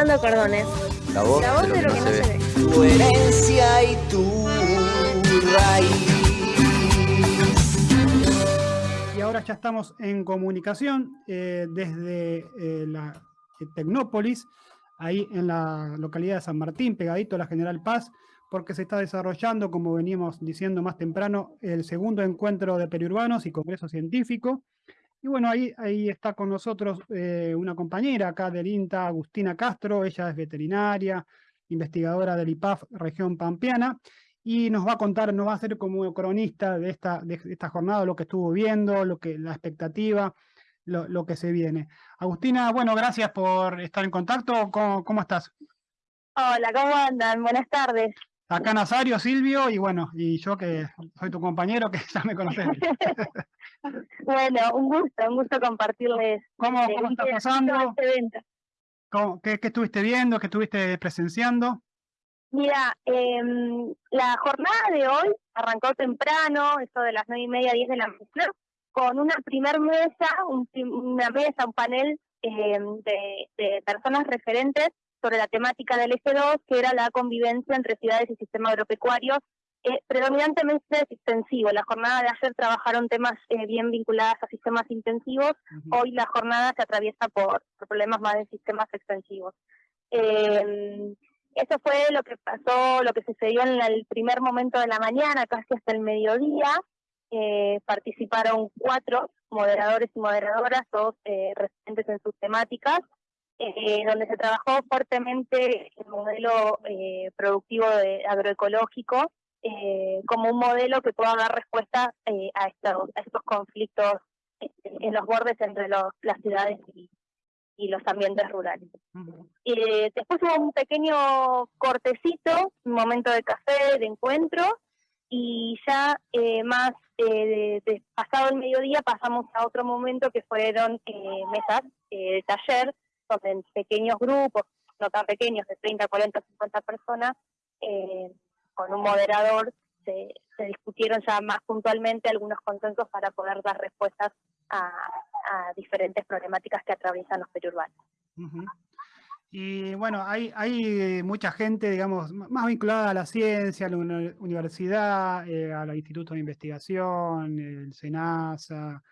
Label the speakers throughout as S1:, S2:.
S1: Cordones.
S2: La voz,
S1: La voz
S2: de lo que, no, se, ve.
S3: Tu herencia y tu raíz.
S4: Y ahora ya estamos en comunicación eh, desde eh, la eh, Tecnópolis, ahí en la localidad de San Martín, pegadito a la General Paz, porque se está desarrollando, como veníamos diciendo más temprano, el segundo encuentro de periurbanos y congreso científico. Y bueno, ahí, ahí está con nosotros eh, una compañera acá del INTA, Agustina Castro, ella es veterinaria, investigadora del IPAF región pampeana, y nos va a contar, nos va a hacer como cronista de esta, de esta jornada, lo que estuvo viendo, lo que, la expectativa, lo, lo que se viene. Agustina, bueno, gracias por estar en contacto, ¿cómo, cómo estás?
S5: Hola, ¿cómo andan? Buenas tardes.
S4: Acá Nazario, Silvio, y bueno, y yo que soy tu compañero, que ya me conoces.
S5: bueno, un gusto, un gusto compartirles.
S4: ¿Cómo,
S5: eh,
S4: cómo está pasando?
S5: este evento.
S4: ¿Cómo- qué, qué estuviste viendo? ¿Qué estuviste presenciando?
S5: Mira, em, la jornada de hoy arrancó temprano, eso de las nueve y media, diez de la mañana, con una primer mesa, un una mesa, un panel em, de, de personas referentes sobre la temática del eje 2, que era la convivencia entre ciudades y sistema agropecuario, eh, predominantemente extensivo. La jornada de ayer trabajaron temas eh, bien vinculados a sistemas intensivos, hoy la jornada se atraviesa por, por problemas más de sistemas extensivos. Eh, eso fue lo que pasó, lo que sucedió en el primer momento de la mañana, casi hasta el mediodía. Eh, participaron cuatro moderadores y moderadoras, todos eh, referentes en sus temáticas, eh, donde se trabajó fuertemente el modelo eh, productivo de agroecológico eh, como un modelo que pueda dar respuesta eh, a, estos, a estos conflictos en los bordes entre los, las ciudades y, y los ambientes rurales. Eh, después hubo un pequeño cortecito, un momento de café, de encuentro, y ya eh, más eh, de- de- pasado el mediodía pasamos a otro momento que fueron eh, mesas eh, de taller, donde en pequeños grupos, no tan pequeños, de 30, 40, 50 personas, eh, con un moderador, se, discutieron ya más puntualmente algunos consensos para poder dar respuestas a, a diferentes problemáticas que atraviesan los periurbanos.
S4: Y bueno, hay, hay mucha gente, digamos, más vinculada a la ciencia, a la uni- universidad, eh, al Instituto de Investigación, el SENASA,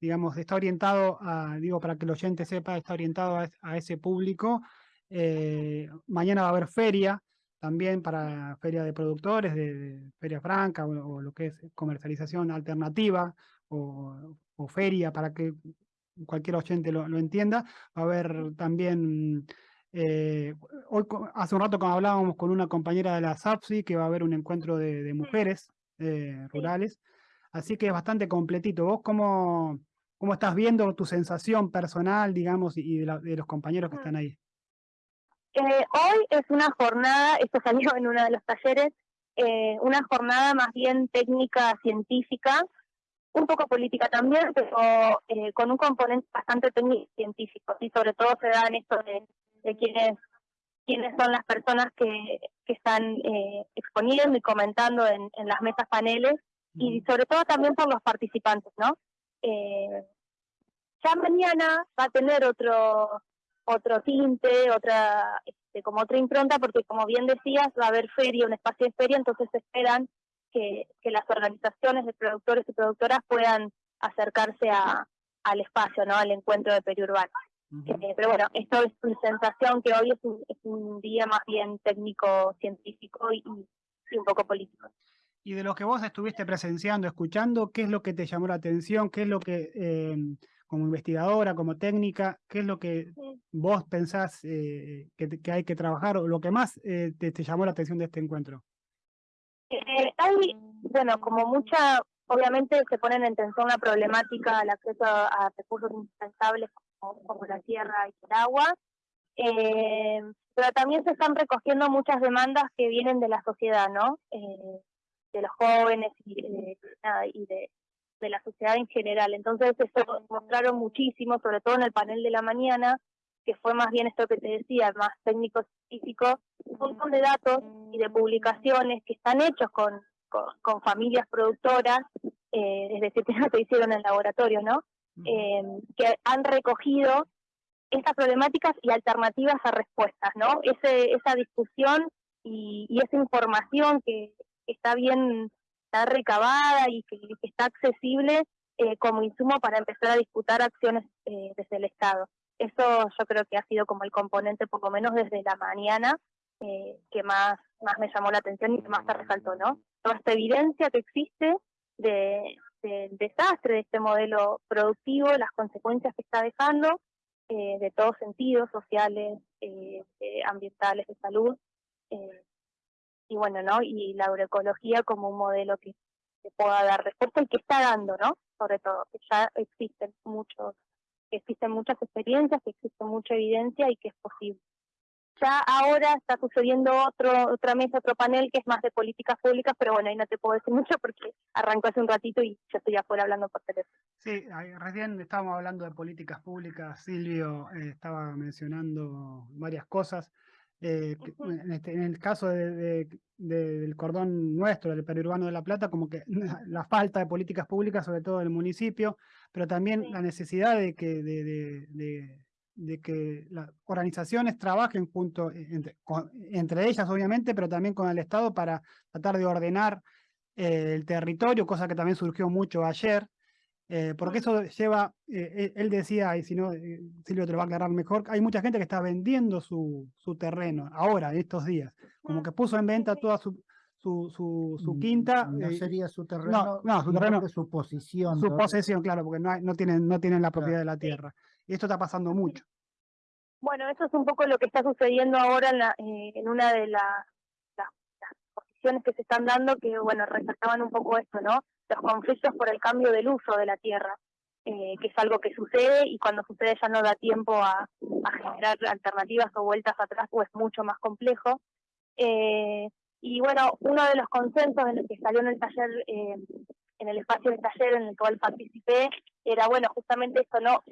S4: digamos, está orientado a, digo, para que el oyente sepa, está orientado a, a ese público. Eh, mañana va a haber feria también para feria de productores, de, Feria Franca o, o lo que es comercialización alternativa o, o feria para que cualquier oyente lo, lo entienda. Va a haber también, eh, hoy hace un rato cuando hablábamos con una compañera de la SAPSI que va a haber un encuentro de, de mujeres eh, rurales, así que es bastante completito. ¿Vos cómo, cómo estás viendo tu sensación personal, digamos, y y de, la- de los compañeros que están ahí?
S5: Eh, hoy es una jornada, esto salió en uno de los talleres, eh, una jornada más bien técnica, científica, un poco política también, pero eh, con un componente bastante técnico científico, y sobre todo se da en esto de, de quiénes, quiénes son las personas que, que están eh, exponiendo y comentando en, en las mesas paneles, y sobre todo también por los participantes, ¿no? Eh, ya mañana va a tener otro otro tinte, otra este, como otra impronta, porque como bien decías, va a haber feria, un espacio de feria, entonces esperan que, que las organizaciones de productores y productoras puedan acercarse a, al espacio, ¿no? al encuentro de periurbano. Eh, pero bueno, esto es mi sensación que hoy es un, es un día más bien técnico, científico y, y un poco político.
S4: Y de lo que vos estuviste presenciando, escuchando, ¿qué es lo que te llamó la atención? ¿Qué es lo que, eh, como investigadora, como técnica, qué es lo que vos pensás eh, que, hay que trabajar o lo que más eh, te, llamó la atención de este encuentro?
S5: Eh, hay, bueno, como mucha, obviamente se ponen en tensión la problemática al acceso a, recursos indispensables como, la tierra y el agua, eh, pero también se están recogiendo muchas demandas que vienen de la sociedad, ¿no? De los jóvenes y, nada, y de, de la sociedad en general. Entonces eso mostraron muchísimo, sobre todo en el panel de la mañana, que fue más bien esto que te decía, más técnico científico, un montón de datos y de publicaciones que están hechos con, con, con familias productoras, eh, es decir, que no se hicieron en laboratorio, ¿no? Eh, que han recogido estas problemáticas y alternativas a respuestas, ¿no? Ese, esa discusión y, y esa información que, que está bien, está recabada y que, que está accesible eh, como insumo para empezar a disputar acciones eh, desde el Estado. Eso yo creo que ha sido como el componente, por lo menos desde la mañana, eh, que más, más me llamó la atención y que más se resaltó, ¿no? Toda esta evidencia que existe de, del desastre de este modelo productivo, las consecuencias que está dejando, eh, de todos sentidos, sociales, eh, eh, ambientales, de salud, y bueno, ¿no? Y la agroecología como un modelo que, que pueda dar respuesta y que está dando, ¿no? Sobre todo, que ya existen muchos, que existen muchas experiencias, que existe mucha evidencia y que es posible. Ya ahora está sucediendo otro, otra mesa, otro panel que es más de políticas públicas, pero bueno, ahí no te puedo decir mucho porque arrancó hace un ratito y yo estoy afuera hablando por teléfono.
S4: Sí, recién estábamos hablando de políticas públicas. Silvio eh, estaba mencionando varias cosas. eh, en, este- en el caso de- de- de- del cordón nuestro, del periurbano de La Plata, como que la falta de políticas públicas, sobre todo del municipio, pero también
S5: Sí.
S4: la necesidad de que, de, de- de- de que las organizaciones trabajen junto, eh, entre, con- entre ellas obviamente, pero también con el Estado para tratar de ordenar eh, el territorio, cosa que también surgió mucho ayer. Eh, porque eso lleva, eh, él- él decía, y si no, eh, Silvio te lo va a aclarar mejor, hay mucha gente que está vendiendo su, su terreno ahora, en estos días, como
S5: Mm,
S4: que puso en venta toda su, su, su, su
S1: Mm,
S4: quinta,
S1: No
S4: eh,
S1: sería su terreno,
S4: no, su terreno-
S1: que su posición.
S4: su posesión, claro, porque no, hay- no, tienen, no tienen la propiedad de la tierra. Y esto está pasando mucho.
S5: Bueno, eso es un poco lo que está sucediendo ahora en, la- eh, en una de la- las, las posiciones que se están dando, que bueno, resaltaban un poco esto, ¿no? Los conflictos por el cambio del uso de la tierra, eh, que es algo que sucede y cuando sucede ya no da tiempo a, a generar alternativas o vueltas atrás, pues es mucho más complejo. Eh, y bueno, uno de los consensos en el que salió en el taller, eh, en el espacio del taller en el cual participé, era bueno, justamente esto, ¿no?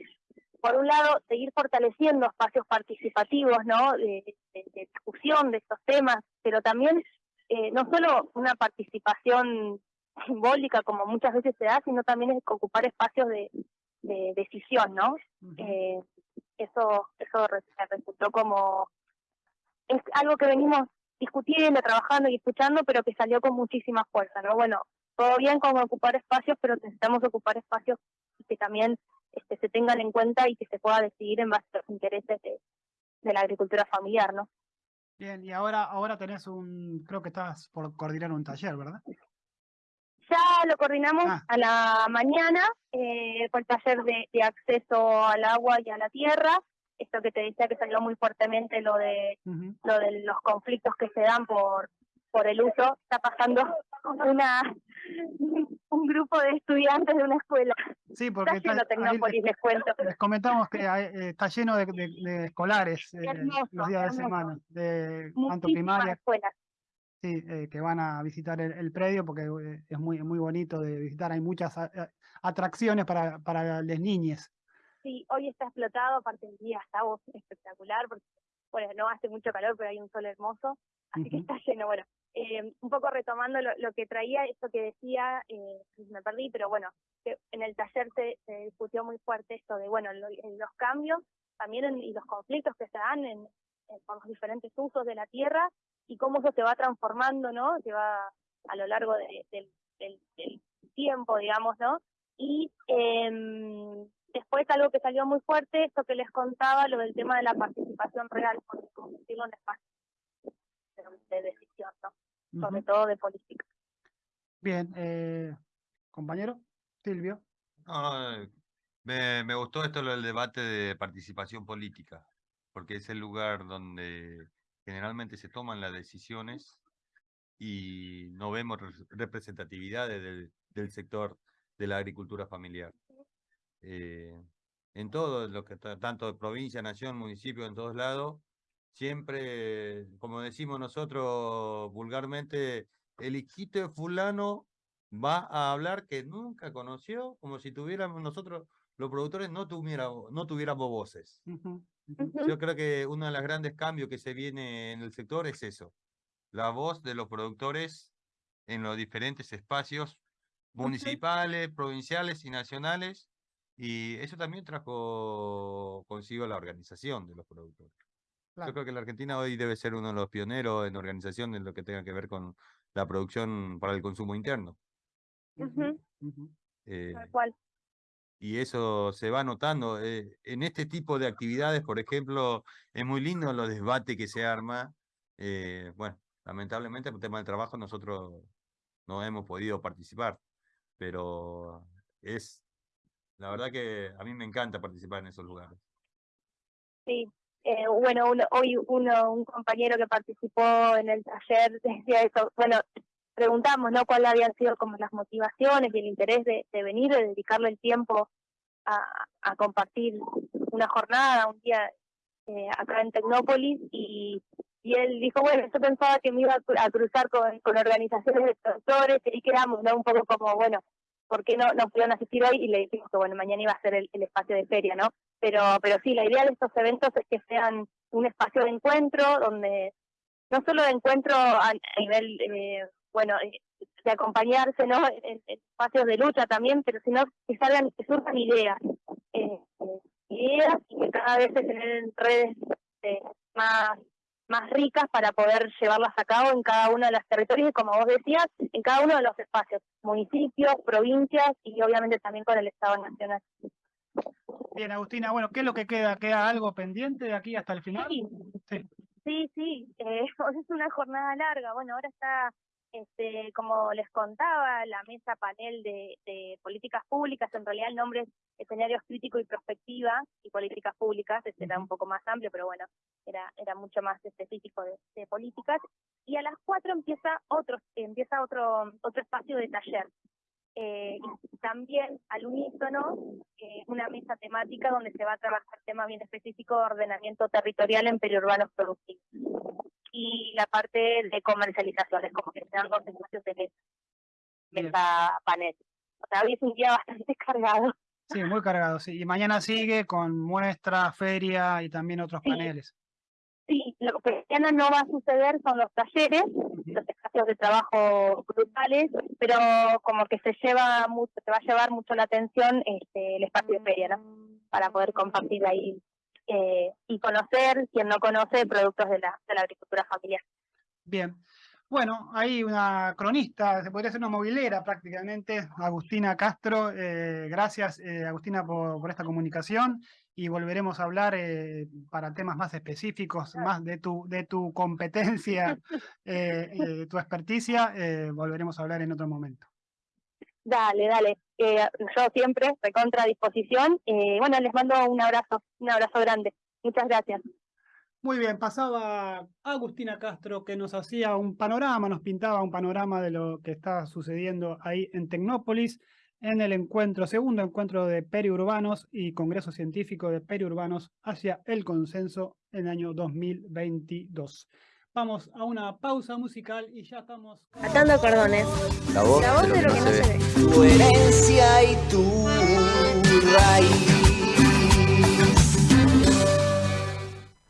S5: por un lado, seguir fortaleciendo espacios participativos, ¿no? De, de- de discusión de estos temas, pero también eh, no solo una participación simbólica como muchas veces se da, sino también es ocupar espacios de, de decisión, ¿no? Eh, eso eso resultó como es algo que venimos discutiendo, trabajando y escuchando, pero que salió con muchísima fuerza, ¿no? Bueno, todo bien con ocupar espacios, pero necesitamos ocupar espacios que también este, se tengan en cuenta y que se pueda decidir en base a los intereses de, de la agricultura familiar, ¿no?
S4: Bien, y ahora, ahora tenés un, creo que estás por coordinar un taller, ¿verdad?
S5: Ya lo coordinamos
S4: Ah.
S5: a la mañana, eh, fue el taller de, de acceso al agua y a la tierra, esto que te decía que salió muy fuertemente lo de
S4: Ujú.
S5: lo de los conflictos que se dan por por el uso, está pasando una un grupo de estudiantes de una escuela,
S4: Sí, porque
S5: está lleno
S4: está- ahí
S5: Tecnópolis, les cuento.
S4: les comentamos que hay- eh, está lleno de, de- de escolares eh, los días de semana, de tanto primaria,
S5: escuelas.
S4: sí, eh, que van a visitar el, el predio porque es muy, muy bonito de visitar. Hay muchas atracciones para, para las niñas.
S5: Sí, hoy está explotado, aparte del día está espectacular, porque bueno, no hace mucho calor, pero hay un sol hermoso, así que está lleno. Bueno, eh, un poco retomando lo, lo que traía, esto que decía, eh, me perdí, pero bueno, que en el taller se, se discutió muy fuerte esto de, bueno, lo- en los cambios también en- y los conflictos que se dan en, en- por los diferentes usos de la tierra y cómo eso se va transformando, ¿no? Se va a lo largo de- del, del- del tiempo, digamos, ¿no? Y em, después algo que salió muy fuerte, esto que les contaba, lo del tema de la participación real, porque convertirlo en espacio de, de decisión, ¿no? Sobre todo de política.
S4: Bien, eh, compañero, Silvio.
S2: No, no, me, me gustó esto lo del debate de participación política, porque es el lugar donde generalmente se toman las decisiones y no vemos res- representatividades del, del sector de la agricultura familiar. Eh, en todo lo que ta- tanto de provincia, nación, municipio, en todos lados, siempre, como decimos nosotros vulgarmente, el hijito de fulano va a hablar que nunca conoció, como si tuviéramos nosotros, los productores, no tuviéramos, no tuviéramos voces.
S4: Ujú, ujú.
S5: Ujú.
S2: Yo creo que uno de los grandes cambios que se viene en el sector es eso, la voz de los productores en los diferentes espacios municipales, provinciales y nacionales, Y eso también trajo consigo la organización de los productores.
S4: Claro.
S2: Yo creo que la Argentina hoy debe ser uno de los pioneros en organización en lo que tenga que ver con la producción para el consumo interno.
S5: Ujú,
S4: Ujú.
S2: Eh,
S5: tal cual.
S2: y eso se va notando. eh, en este tipo de actividades, por ejemplo, es muy lindo los debates que se arma. eh, bueno, lamentablemente por tema del trabajo nosotros no hemos podido participar, pero es, la verdad que a mí me encanta participar en esos lugares.
S5: Sí, eh, bueno, uno- hoy uno, un compañero que participó en el taller decía eso, bueno, preguntamos, ¿no? ¿Cuáles habían sido como las motivaciones y el interés de, venir, de dedicarle el tiempo a, compartir una jornada, un día eh, acá en Tecnópolis y, y él dijo, bueno, yo pensaba que me iba a, cru- a cruzar con, con organizaciones de productores y quedamos, ¿no? Un poco como, bueno, ¿por qué no, no pudieron asistir hoy? Y le dijimos que, bueno, mañana iba a ser el, espacio de feria, ¿no? Pero, pero sí, la idea de estos eventos es que sean un espacio de encuentro donde no solo de encuentro a, nivel, eh, bueno, eh, de acompañarse, ¿no? En, en espacios de lucha también, pero sino que salgan, que surjan ideas, eh, eh, ideas y que cada vez se generen redes eh, más más ricas para poder llevarlas a cabo en cada uno de los territorios y como vos decías, en cada uno de los espacios, municipios, provincias y obviamente también con el Estado Nacional.
S4: Bien, Agustina, bueno, ¿qué es lo que queda? ¿Queda algo pendiente de aquí hasta el final?
S5: Sí,
S4: Sí.
S5: sí, sí, eh, es una jornada larga. Bueno, ahora está, este, como les contaba, la mesa panel de, de políticas públicas. En realidad el nombre es escenarios crítico y prospectiva y políticas públicas. Este era un poco más amplio, pero bueno, era, era mucho más específico de, de políticas. Y a las cuatro empieza otro, empieza otro, otro espacio de taller. Eh, y también al unísono eh, una mesa temática donde se va a trabajar tema bien específico de ordenamiento territorial en periurbanos productivos. Y la parte de comercialización, es como que se dan dos espacios de mesa, panel. O sea, hoy es un día bastante cargado.
S4: Sí, muy cargado, sí. Y mañana sigue con muestra, feria y también otros
S5: Sí.
S4: paneles.
S5: Sí, lo que mañana no va a suceder son los talleres, los espacios de trabajo grupales, pero como que se lleva mucho, se va a llevar mucho la atención este, el espacio de feria, ¿no? Para poder compartir ahí eh, y conocer, quien no conoce, productos de la, de la agricultura familiar.
S4: Bien. Bueno, hay una cronista, se podría ser una movilera prácticamente, Agustina Castro. eh, gracias, eh, Agustina, por, por esta comunicación y volveremos a hablar eh, para temas más específicos, más de tu, de tu competencia, tu experticia, volveremos a hablar en otro momento.
S5: Dale, dale. Eh, yo siempre estoy contra disposición. Eh, bueno, les mando un abrazo, un abrazo grande. Muchas gracias.
S4: Muy bien, pasaba Agustina Castro que nos hacía un panorama, nos pintaba un panorama de lo que está sucediendo ahí en Tecnópolis, en el encuentro, segundo encuentro de periurbanos y Congreso Científico de Periurbanos hacia el consenso en el año 2022. Vamos a una pausa musical y ya estamos...
S6: Atando cordones.
S3: La voz,
S6: La voz
S3: de, lo que, no se ve. Tu herencia y tu raíz